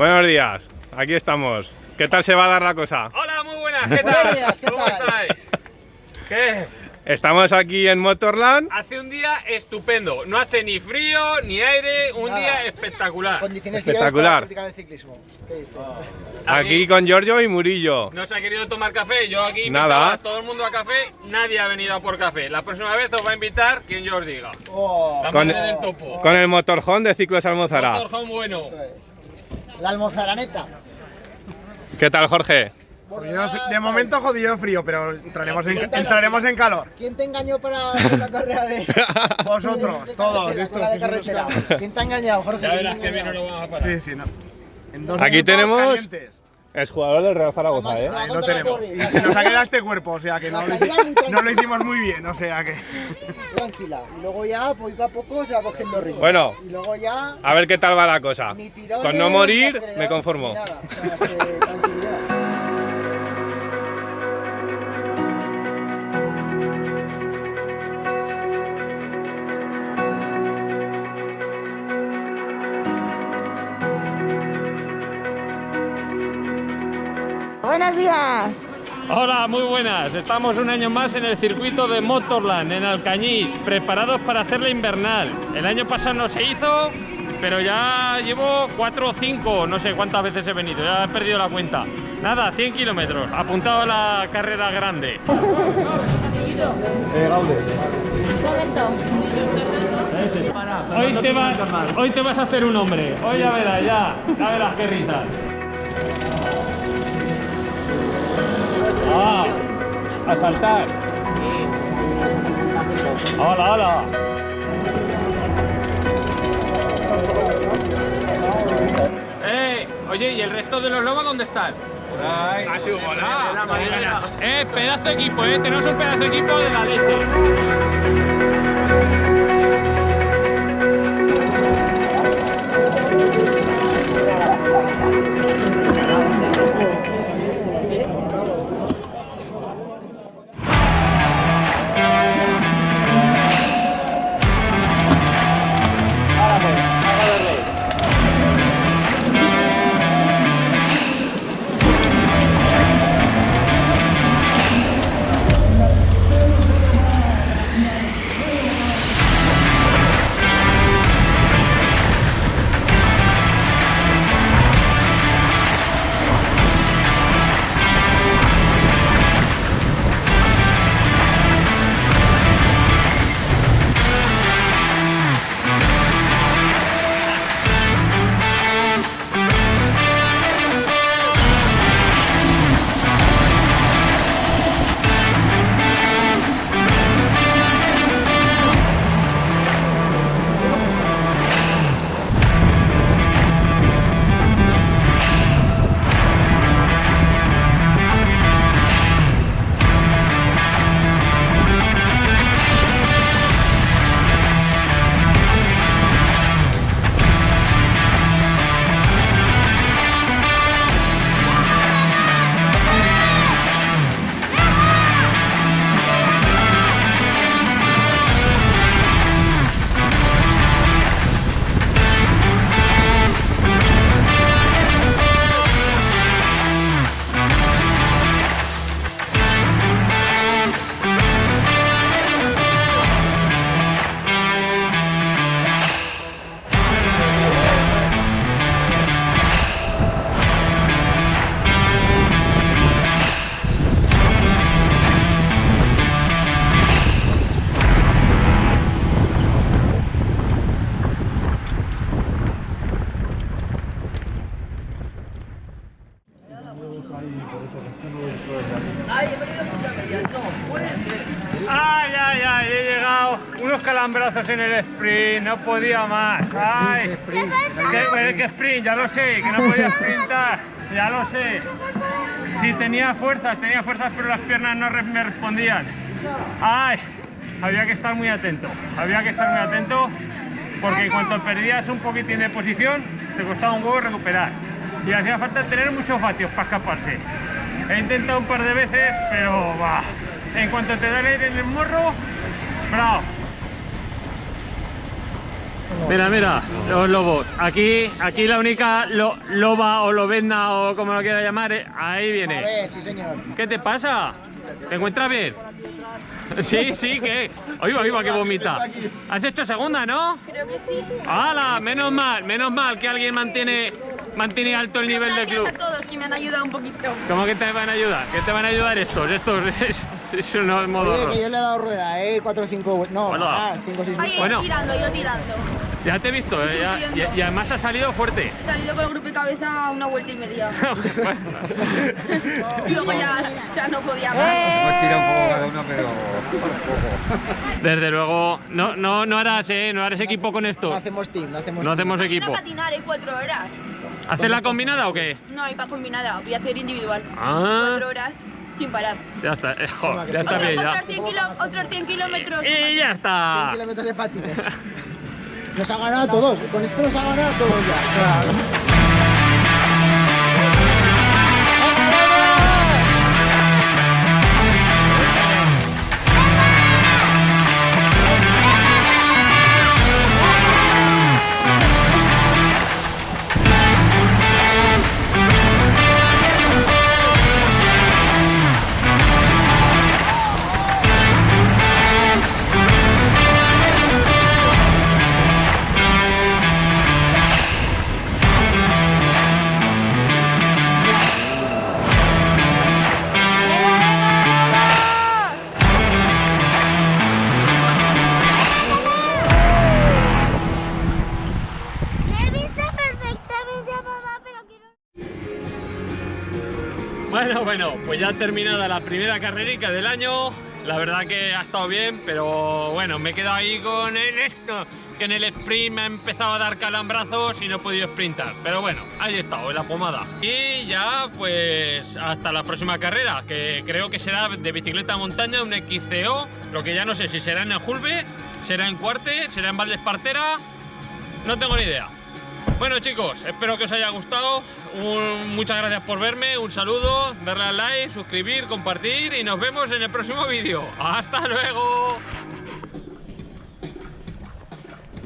Buenos días, aquí estamos. ¿Qué tal se va a dar la cosa? Hola, muy buenas, ¿qué tal? Buenos días, ¿qué ¿Cómo tal? estáis? ¿Qué? Estamos aquí en Motorland. Hace un día estupendo, no hace ni frío ni aire, un Nada. día espectacular. Condiciones Espectacular. ideales para el ciclismo. ¿Qué dices? Aquí con Giorgio y Murillo. No se ha querido tomar café, yo aquí Nada. invitaba a todo el mundo a café, nadie ha venido a por café. La próxima vez os va a invitar quien yo os diga. Oh, La Con- del topo. Con el motorhome de Ciclos Almozara. Motorhome bueno. eso es. La almozaraneta. ¿Qué tal, Jorge? Jodido de momento jodido frío, pero entraremos en, entraremos en calor. ¿Quién te engañó para la carrera de Vosotros, de todos, estos. ¿Quién te ha engañado, Jorge? Ya ¿Quién verás que bien no lo vamos a parar. Sí, sí, no. En dos Aquí tenemos- calientes. Es jugador del Real Zaragoza, Además, ¿eh? Ahí lo tenemos. Y se nos ha quedado este cuerpo, o sea que no lo, no hicimos muy bien, o sea que. Tranquila. Y luego ya, poco a poco, se va cogiendo ritmo. Bueno. Y luego ya... A ver qué tal va la cosa. Ni tirones, Con no morir, me conformo. ni nada. O sea, Hola, muy buenas. Estamos un año más en el circuito de Motorland, en Alcañiz, preparados para hacer la invernal. El año pasado no se hizo, pero ya llevo 4 o 5, no sé cuántas veces he venido, ya he perdido la cuenta. Nada, 100 kilómetros, apuntado a la carrera grande. Correcto. Hoy te, vas, hoy te vas a hacer un hombre, hoy ya verás, ya, ya verás qué risas. Ah, a saltar. Hola, hola. Eh, oye, ¿y el resto de los lobos dónde están? Ah, sí, hola. Eh, pedazo de equipo, eh, tenemos un pedazo de equipo de la leche. Calambrazos en el sprint, no podía más. Ay, que, que sprint, ya lo sé, que no podía sprintar, ya lo sé. Sí, tenía fuerzas, tenía fuerzas, pero las piernas no me respondían. Ay, había que estar muy atento, había que estar muy atento, porque en cuanto perdías un poquitín de posición, te costaba un huevo recuperar. Y hacía falta tener muchos vatios para escaparse. He intentado un par de veces, pero va. En cuanto te da el aire en el morro, bravo. Mira, mira, los lobos. Aquí, aquí la única lo- loba o lobenda o como lo quiera llamar, eh, ahí A viene. ver, sí señor. ¿Qué te pasa? ¿Te encuentras bien? Sí, sí, ¿qué? Oiga, oiga, que vomita. ¿Has hecho segunda, no? Creo que sí. ¡Hala! Menos mal, menos mal que alguien mantiene, mantiene alto el nivel del club. Gracias a todos que me han ayudado un poquito. ¿Cómo que te van a ayudar? ¿Qué te van a ayudar estos? Estos es, es unos Oye, que yo le he dado rueda, eh. 4 o 5, no, Hola. más, 5 o 6 Ahí, Bueno. yo tirando, yo tirando. Ya te he visto, eh, ya- y, y además ha salido fuerte. He salido con el grupo de cabeza a una vuelta y media. Bueno, Y luego ya, ya no podía más. Hemos tirado un poco cada uno, pero Desde luego, no, no, no harás, eh, no harás equipo con No esto. hacemos team, no hacemos No team. hacemos Mañana equipo. patinar, hay cuatro horas. ¿Haces la combinada o qué? No hay para combinada, voy a hacer individual. Ah. Cuatro horas sin parar. Ya está, eh, jo, ya está bien, ya. Otros 100, kilo- otros 100 kilómetros. Y ya 100 está. kilómetros de patines. Nos ha ganado a todos, con esto nos ha ganado todos ya. He Bueno, bueno, pues ya terminada la primera carrerica del año. La verdad que ha estado bien, pero bueno, me he quedado ahí con el esto, que en el sprint me ha empezado a dar calambrazos y no he podido sprintar. Pero bueno, ahí he estado, en la pomada. Y ya, pues, hasta la próxima carrera, que creo que será de bicicleta montaña, un XCO, lo que ya no sé si será en el Julve, será en Cuarte, será en Valdespartera, no tengo ni idea. Bueno chicos, espero que os haya gustado. Muchas gracias por verme, un saludo, darle al like, suscribir, compartir y nos vemos en el próximo vídeo. ¡Hasta luego!